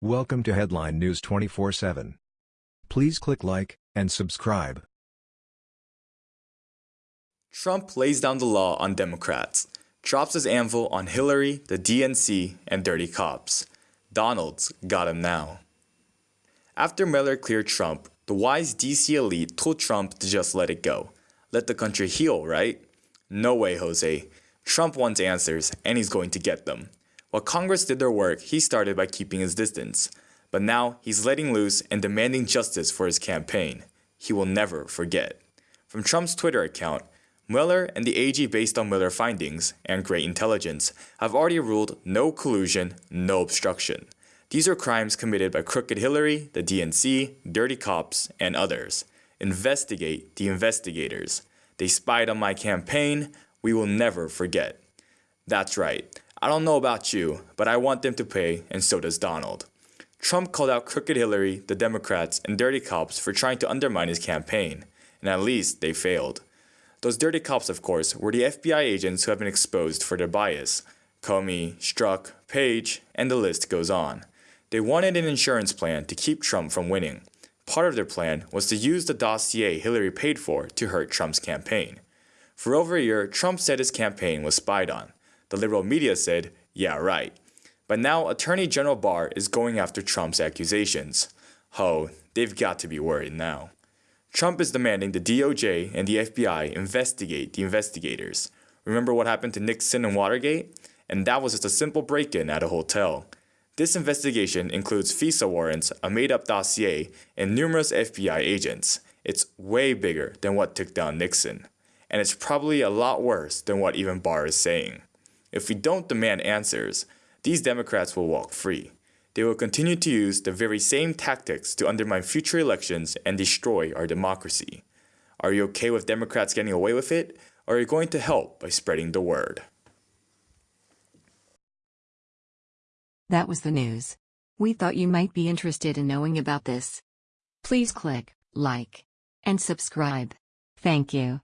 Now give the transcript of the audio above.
Welcome to Headline News 24/7. Please click like and subscribe. Trump lays down the law on Democrats, drops his anvil on Hillary, the DNC, and dirty cops. Donald's got him now. After Mueller cleared Trump, the wise DC elite told Trump to just let it go. Let the country heal, right? No way, Jose. Trump wants answers, and he's going to get them. While Congress did their work, he started by keeping his distance. But now he's letting loose and demanding justice for his campaign. He will never forget. From Trump's Twitter account, Mueller and the AG based on Mueller findings and great intelligence have already ruled no collusion, no obstruction. These are crimes committed by Crooked Hillary, the DNC, dirty cops, and others. Investigate the investigators. They spied on my campaign. We will never forget. That's right. I don't know about you, but I want them to pay, and so does Donald. Trump called out Crooked Hillary, the Democrats, and dirty cops for trying to undermine his campaign, and at least they failed. Those dirty cops, of course, were the FBI agents who have been exposed for their bias. Comey, Strzok, Page, and the list goes on. They wanted an insurance plan to keep Trump from winning. Part of their plan was to use the dossier Hillary paid for to hurt Trump's campaign. For over a year, Trump said his campaign was spied on. The liberal media said, yeah, right. But now Attorney General Barr is going after Trump's accusations. Oh, they've got to be worried now. Trump is demanding the DOJ and the FBI investigate the investigators. Remember what happened to Nixon and Watergate? And that was just a simple break in at a hotel. This investigation includes FISA warrants, a made up dossier, and numerous FBI agents. It's way bigger than what took down Nixon. And it's probably a lot worse than what even Barr is saying. If we don't demand answers, these Democrats will walk free. They will continue to use the very same tactics to undermine future elections and destroy our democracy. Are you okay with Democrats getting away with it, or are you going to help by spreading the word? That was the news. We thought you might be interested in knowing about this. Please click like and subscribe. Thank you.